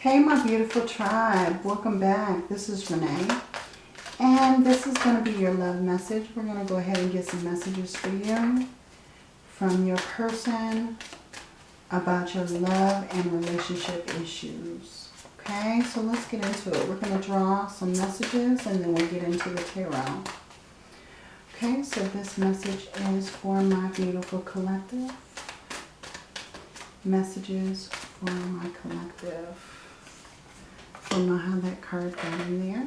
Hey, my beautiful tribe. Welcome back. This is Renee. And this is going to be your love message. We're going to go ahead and get some messages for you from your person about your love and relationship issues. Okay, so let's get into it. We're going to draw some messages and then we'll get into the tarot. Okay, so this message is for my beautiful collective. Messages for my collective. Don't know how that card got in there.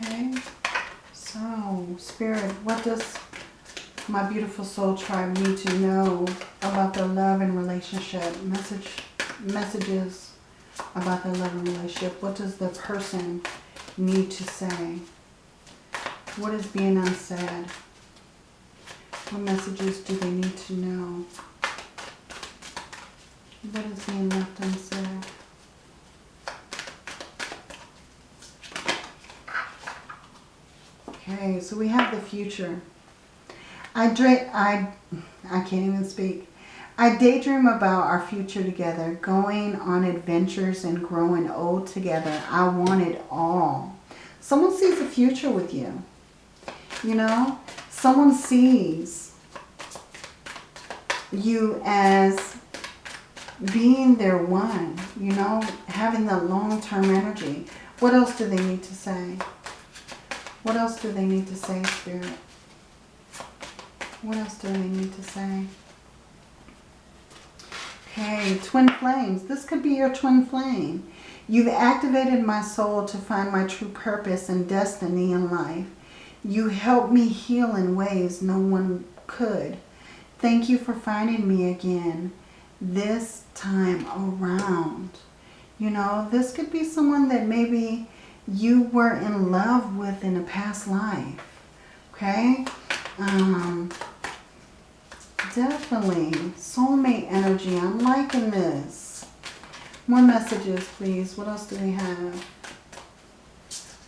Okay, so Spirit, what does my beautiful soul tribe need to know about their love and relationship? Message, messages about their love and relationship. What does the person need to say? What is being unsaid? What messages do they need to know? What is being left unsaid? Okay, so we have the future. I dream, I, I can't even speak. I daydream about our future together, going on adventures and growing old together. I want it all. Someone sees a future with you. You know, someone sees you as being their one, you know, having the long-term energy. What else do they need to say? What else do they need to say, Spirit? What else do they need to say? Okay, twin flames. This could be your twin flame. You've activated my soul to find my true purpose and destiny in life. You helped me heal in ways no one could. Thank you for finding me again this time around. You know, this could be someone that maybe you were in love with in a past life. Okay? Um, definitely. Soulmate energy. I'm liking this. More messages, please. What else do we have?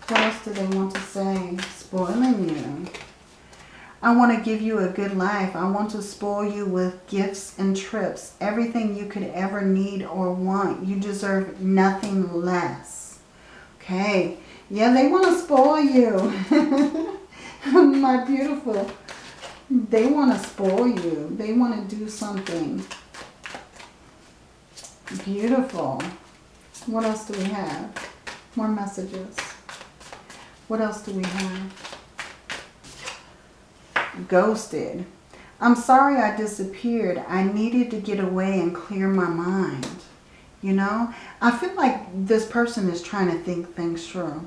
What else do they want to say? Spoiling you. I want to give you a good life. I want to spoil you with gifts and trips. Everything you could ever need or want. You deserve nothing less. Okay. Yeah, they want to spoil you. My beautiful. They want to spoil you. They want to do something. Beautiful. What else do we have? More messages. What else do we have? Ghosted. I'm sorry I disappeared. I needed to get away and clear my mind. You know, I feel like this person is trying to think things through.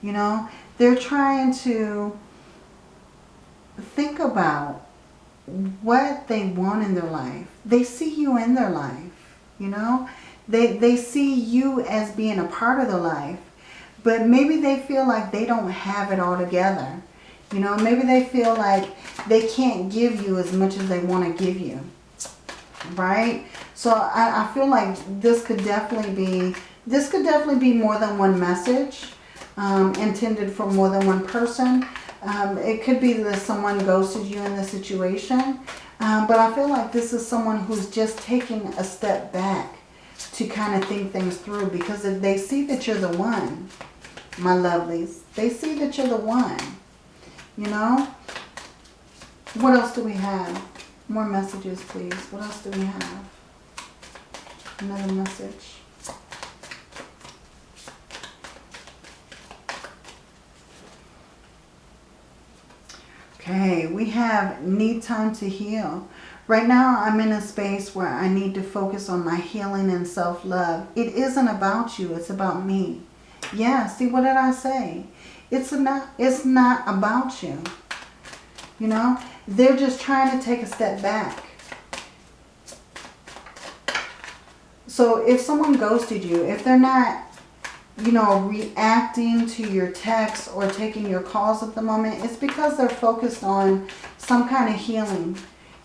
You know, they're trying to think about what they want in their life. They see you in their life, you know. They, they see you as being a part of their life. But maybe they feel like they don't have it all together. You know, maybe they feel like they can't give you as much as they want to give you. Right? So I, I feel like this could definitely be, this could definitely be more than one message um, intended for more than one person. Um, it could be that someone ghosted you in the situation. Um, but I feel like this is someone who's just taking a step back to kind of think things through. Because if they see that you're the one, my lovelies, they see that you're the one. You know? What else do we have? More messages, please. What else do we have? Another message. Okay, we have need time to heal. Right now, I'm in a space where I need to focus on my healing and self-love. It isn't about you. It's about me. Yeah, see, what did I say? It's not, it's not about you. You know, they're just trying to take a step back. So if someone ghosted you, if they're not you know, reacting to your texts or taking your calls at the moment, it's because they're focused on some kind of healing.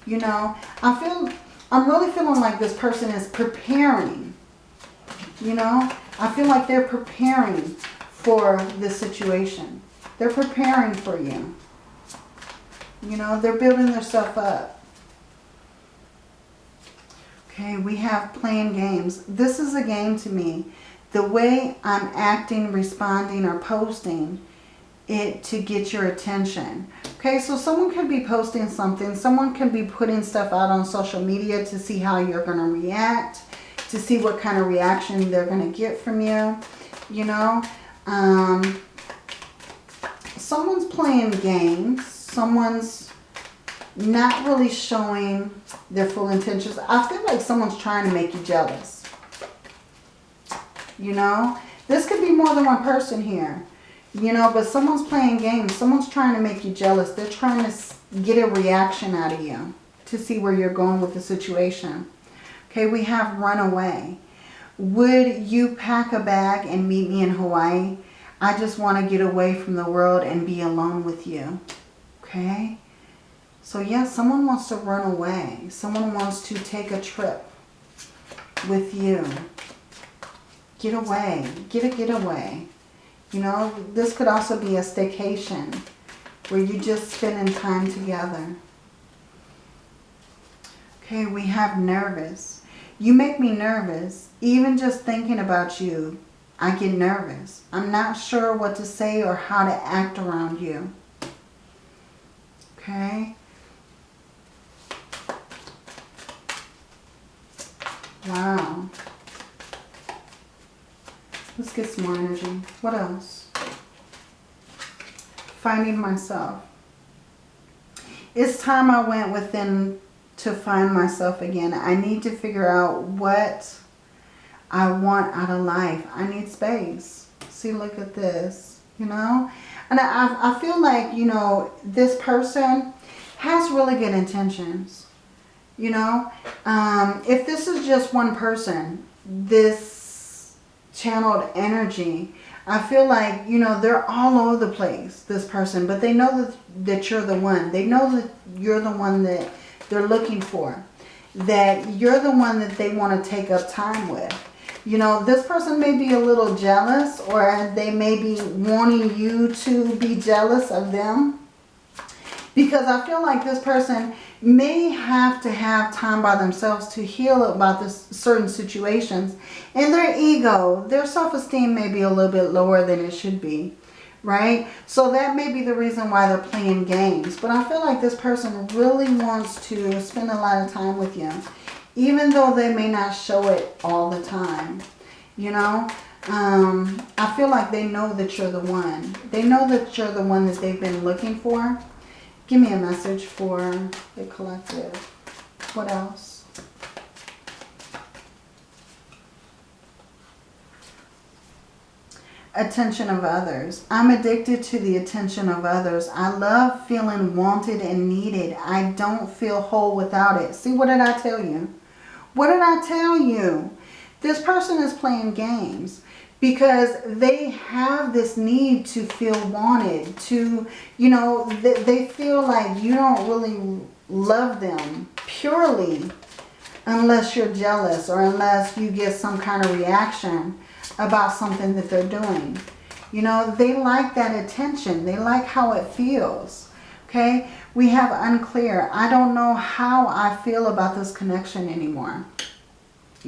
You know, I feel, I'm really feeling like this person is preparing. You know, I feel like they're preparing for this situation. They're preparing for you. You know, they're building their stuff up. Okay, we have playing games. This is a game to me. The way I'm acting, responding, or posting it to get your attention. Okay, so someone could be posting something. Someone can be putting stuff out on social media to see how you're going to react, to see what kind of reaction they're going to get from you, you know. Um, someone's playing games. Someone's not really showing their full intentions. I feel like someone's trying to make you jealous. You know, this could be more than one person here. You know, but someone's playing games. Someone's trying to make you jealous. They're trying to get a reaction out of you to see where you're going with the situation. Okay, we have run away. Would you pack a bag and meet me in Hawaii? I just want to get away from the world and be alone with you. Okay? So yes, yeah, someone wants to run away. Someone wants to take a trip with you. Get away. Get a getaway. You know, this could also be a staycation where you're just spending time together. Okay, we have nervous. You make me nervous. Even just thinking about you, I get nervous. I'm not sure what to say or how to act around you. Okay. Wow. Let's get some more energy. What else? Finding myself. It's time I went within to find myself again. I need to figure out what I want out of life. I need space. See, look at this, you know? And I, I feel like, you know, this person has really good intentions, you know? Um, if this is just one person, this channeled energy. I feel like, you know, they're all over the place, this person, but they know that, that you're the one. They know that you're the one that they're looking for, that you're the one that they want to take up time with. You know, this person may be a little jealous or they may be wanting you to be jealous of them. Because I feel like this person may have to have time by themselves to heal about this certain situations. And their ego, their self-esteem may be a little bit lower than it should be. Right? So that may be the reason why they're playing games. But I feel like this person really wants to spend a lot of time with you. Even though they may not show it all the time. You know? Um, I feel like they know that you're the one. They know that you're the one that they've been looking for. Give me a message for the collective. What else? Attention of others. I'm addicted to the attention of others. I love feeling wanted and needed. I don't feel whole without it. See, what did I tell you? What did I tell you? This person is playing games because they have this need to feel wanted to you know they feel like you don't really love them purely unless you're jealous or unless you get some kind of reaction about something that they're doing. You know they like that attention. They like how it feels okay? We have unclear. I don't know how i feel about this connection anymore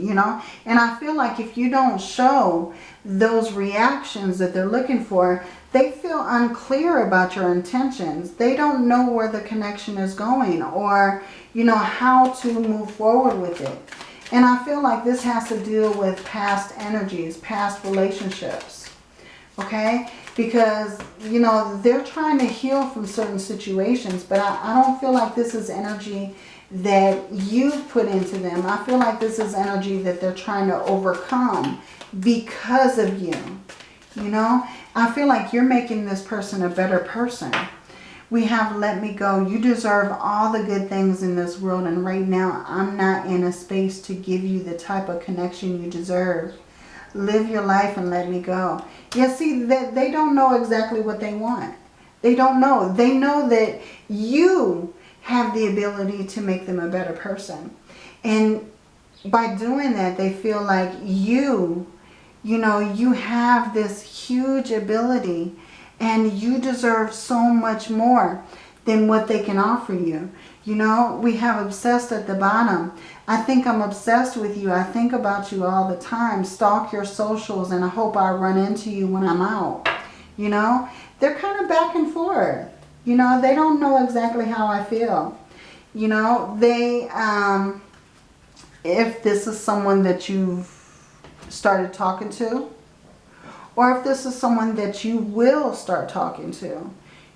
you know? And i feel like if you don't show those reactions that they're looking for they feel unclear about your intentions. They don't know where the connection is going or you know how to move forward with it. And i feel like this has to deal with past energies past relationships okay? Because you know they're trying to heal from certain situations but I, I don't feel like this is energy that you've put into them. I feel like this is energy that they're trying to overcome because of you. You know, I feel like you're making this person a better person. We have let me go. You deserve all the good things in this world. And right now, I'm not in a space to give you the type of connection you deserve. Live your life and let me go. Yeah, see, that they don't know exactly what they want. They don't know. They know that you have the ability to make them a better person. And by doing that, they feel like you, you know, you have this huge ability and you deserve so much more than what they can offer you. You know, we have obsessed at the bottom. I think I'm obsessed with you. I think about you all the time. Stalk your socials and I hope I run into you when I'm out. You know, they're kind of back and forth. You know, they don't know exactly how I feel. You know, they, um, if this is someone that you've started talking to, or if this is someone that you will start talking to,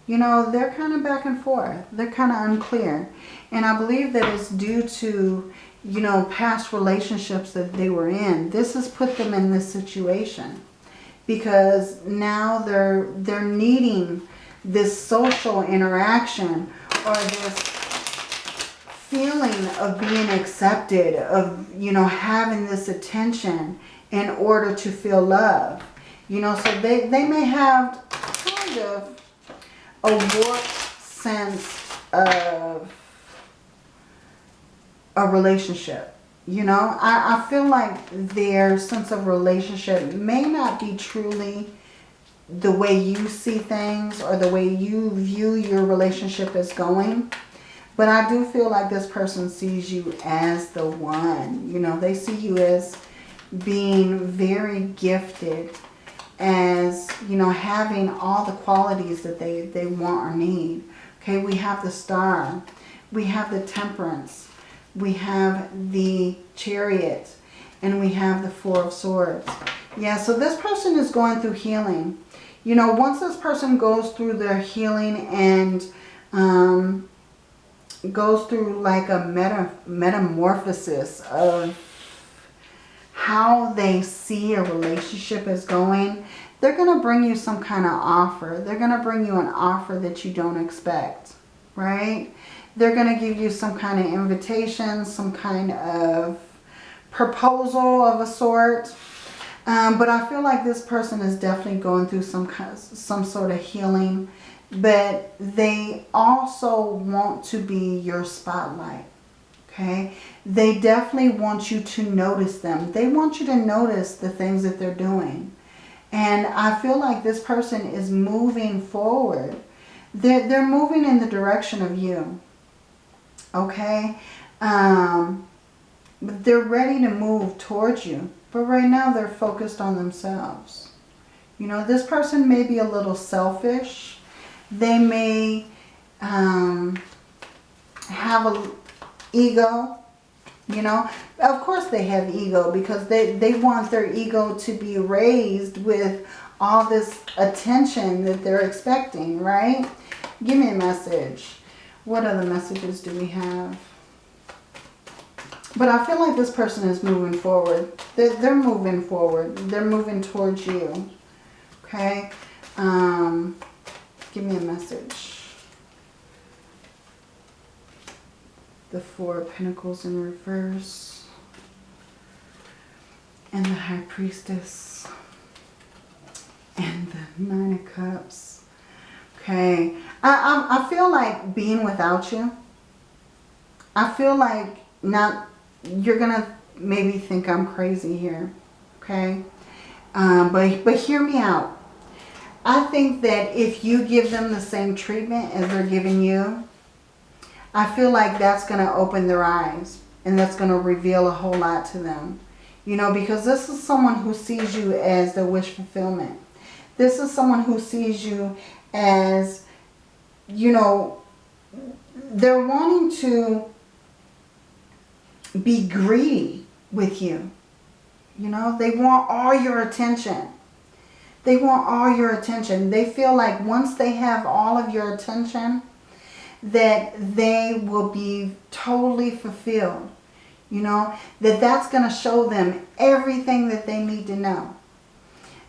you know, they're kind of back and forth. They're kind of unclear. And I believe that it's due to, you know, past relationships that they were in. This has put them in this situation. Because now they're, they're needing this social interaction or this feeling of being accepted, of, you know, having this attention in order to feel love. You know, so they, they may have kind of a warped sense of a relationship. You know, I, I feel like their sense of relationship may not be truly the way you see things or the way you view your relationship is going. But I do feel like this person sees you as the one. You know, they see you as being very gifted as, you know, having all the qualities that they, they want or need. Okay, we have the star. We have the temperance. We have the chariot. And we have the four of swords. Yeah, so this person is going through healing. You know, once this person goes through their healing and um, goes through like a meta metamorphosis of how they see a relationship is going, they're going to bring you some kind of offer. They're going to bring you an offer that you don't expect, right? They're going to give you some kind of invitation, some kind of proposal of a sort. Um, but I feel like this person is definitely going through some kind of, some sort of healing. But they also want to be your spotlight. Okay? They definitely want you to notice them. They want you to notice the things that they're doing. And I feel like this person is moving forward. They're, they're moving in the direction of you. Okay? Um, they're ready to move towards you. But right now they're focused on themselves. You know, this person may be a little selfish. They may um, have a ego. You know, of course they have ego because they, they want their ego to be raised with all this attention that they're expecting, right? Give me a message. What other messages do we have? But I feel like this person is moving forward. They're, they're moving forward. They're moving towards you. Okay? Um, give me a message. the Four of Pentacles in reverse, and the High Priestess, and the Nine of Cups. Okay, I, I, I feel like being without you, I feel like not, you're going to maybe think I'm crazy here, okay? Um, but, but hear me out. I think that if you give them the same treatment as they're giving you, I feel like that's going to open their eyes and that's going to reveal a whole lot to them. You know, because this is someone who sees you as the wish fulfillment. This is someone who sees you as, you know, they're wanting to be greedy with you. You know, they want all your attention. They want all your attention. They feel like once they have all of your attention, that they will be totally fulfilled. You know, that that's going to show them everything that they need to know.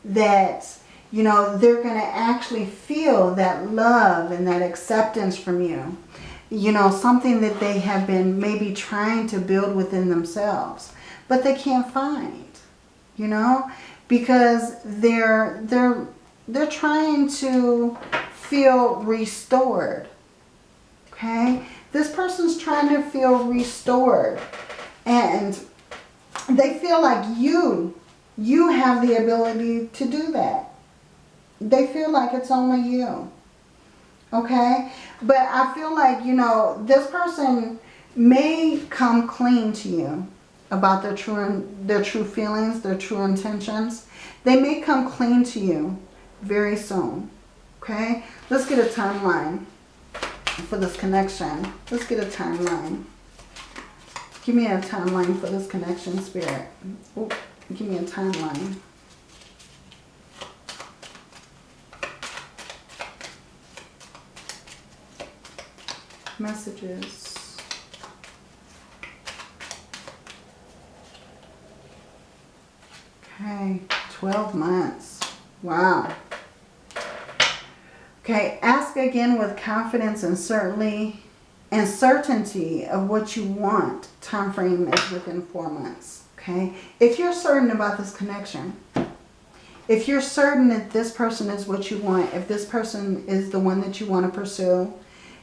That, you know, they're going to actually feel that love and that acceptance from you. You know, something that they have been maybe trying to build within themselves. But they can't find, you know, because they're, they're, they're trying to feel restored Okay? This person's trying to feel restored. And they feel like you, you have the ability to do that. They feel like it's only you. Okay? But I feel like, you know, this person may come clean to you about their true their true feelings, their true intentions. They may come clean to you very soon. Okay? Let's get a timeline for this connection. Let's get a timeline. Give me a timeline for this connection, Spirit. Ooh, give me a timeline. Messages. Okay, 12 months. Wow. Okay, ask again with confidence and certainly and certainty of what you want. Time frame is within four months. Okay, if you're certain about this connection, if you're certain that this person is what you want, if this person is the one that you want to pursue,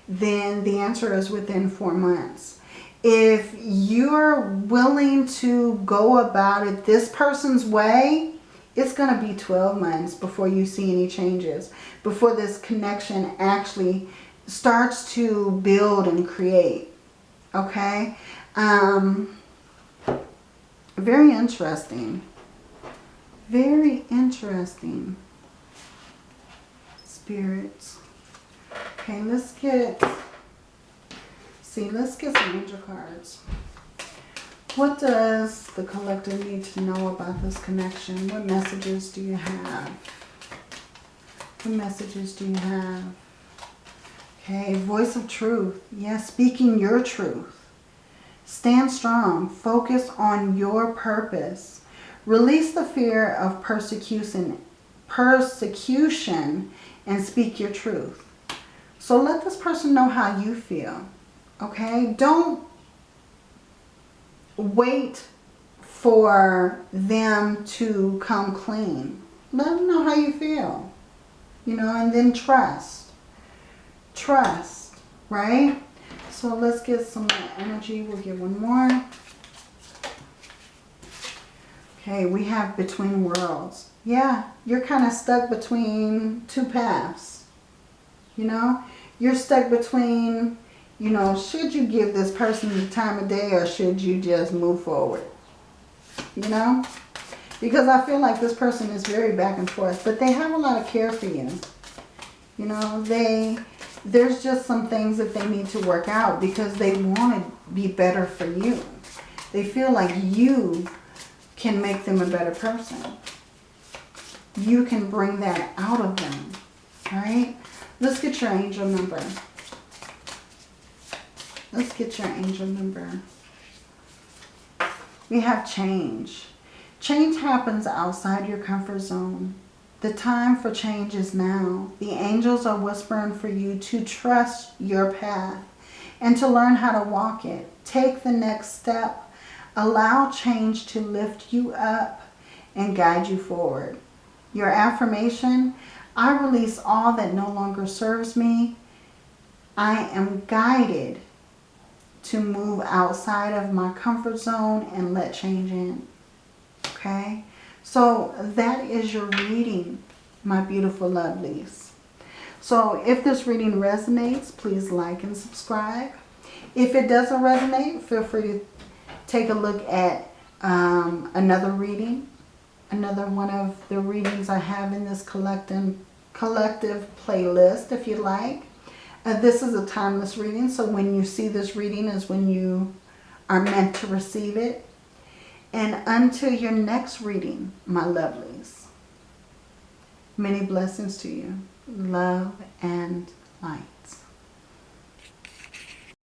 then the answer is within four months. If you're willing to go about it this person's way, it's going to be 12 months before you see any changes, before this connection actually starts to build and create. Okay? Um, very interesting. Very interesting. Spirits. Okay, let's get, see, let's get some angel cards. What does the collective need to know about this connection? What messages do you have? What messages do you have? Okay, voice of truth. Yes, speaking your truth. Stand strong. Focus on your purpose. Release the fear of persecution, persecution and speak your truth. So let this person know how you feel. Okay? Don't wait for them to come clean. Let them know how you feel. You know, and then trust. Trust, right? So let's get some energy. We'll get one more. Okay, we have between worlds. Yeah, you're kind of stuck between two paths. You know, you're stuck between, you know, should you give this person the time of day or should you just move forward? You know, because I feel like this person is very back and forth, but they have a lot of care for you. You know, they there's just some things that they need to work out because they want to be better for you. They feel like you can make them a better person. You can bring that out of them, right? Let's get your angel number. Let's get your angel number. We have change. Change happens outside your comfort zone. The time for change is now. The angels are whispering for you to trust your path and to learn how to walk it. Take the next step. Allow change to lift you up and guide you forward. Your affirmation, I release all that no longer serves me. I am guided to move outside of my comfort zone and let change in. Okay? So that is your reading, my beautiful lovelies. So if this reading resonates, please like and subscribe. If it doesn't resonate, feel free to take a look at um, another reading. Another one of the readings I have in this collective, collective playlist, if you like. Uh, this is a timeless reading, so when you see this reading is when you are meant to receive it. And until your next reading, my lovelies, many blessings to you. Love and light.